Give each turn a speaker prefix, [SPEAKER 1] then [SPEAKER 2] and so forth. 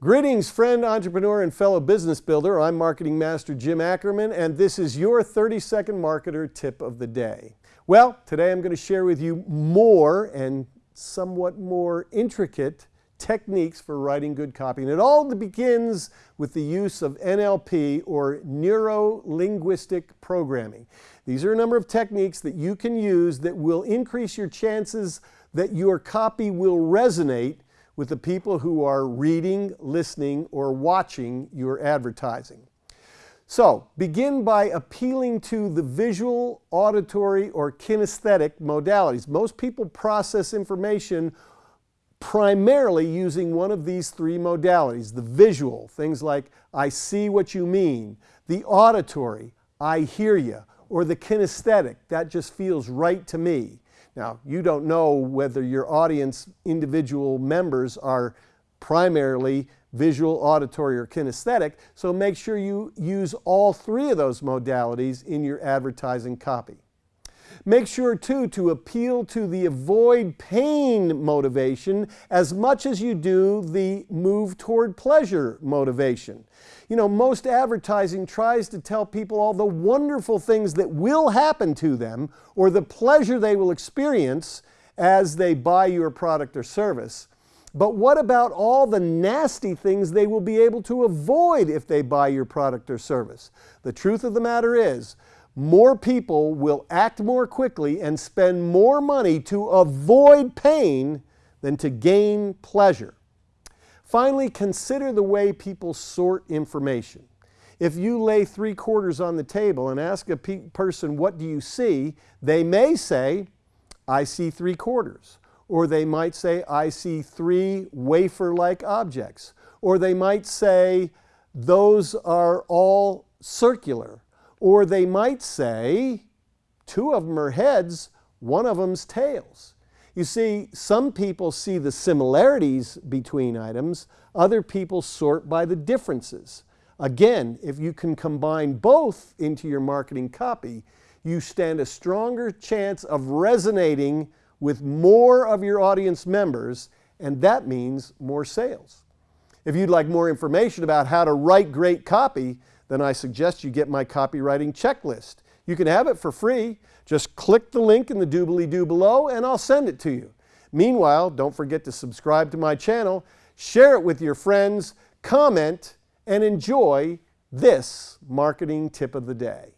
[SPEAKER 1] Greetings, friend, entrepreneur, and fellow business builder. I'm Marketing Master Jim Ackerman, and this is your 30 second marketer tip of the day. Well, today I'm going to share with you more and somewhat more intricate techniques for writing good copy. And it all begins with the use of NLP or Neuro Linguistic Programming. These are a number of techniques that you can use that will increase your chances that your copy will resonate with the people who are reading, listening, or watching your advertising. So begin by appealing to the visual, auditory, or kinesthetic modalities. Most people process information primarily using one of these three modalities. The visual, things like I see what you mean. The auditory, I hear you. Or the kinesthetic, that just feels right to me. Now, you don't know whether your audience individual members are primarily visual, auditory, or kinesthetic, so make sure you use all three of those modalities in your advertising copy. Make sure too to appeal to the avoid pain motivation as much as you do the move toward pleasure motivation. You know, most advertising tries to tell people all the wonderful things that will happen to them or the pleasure they will experience as they buy your product or service. But what about all the nasty things they will be able to avoid if they buy your product or service? The truth of the matter is, more people will act more quickly and spend more money to avoid pain than to gain pleasure. Finally, consider the way people sort information. If you lay three quarters on the table and ask a pe person, what do you see? They may say, I see three quarters. Or they might say, I see three wafer-like objects. Or they might say, those are all circular. Or they might say, two of them are heads, one of them's tails. You see, some people see the similarities between items, other people sort by the differences. Again, if you can combine both into your marketing copy, you stand a stronger chance of resonating with more of your audience members, and that means more sales. If you'd like more information about how to write great copy, then I suggest you get my copywriting checklist. You can have it for free. Just click the link in the doobly-doo below and I'll send it to you. Meanwhile, don't forget to subscribe to my channel, share it with your friends, comment, and enjoy this marketing tip of the day.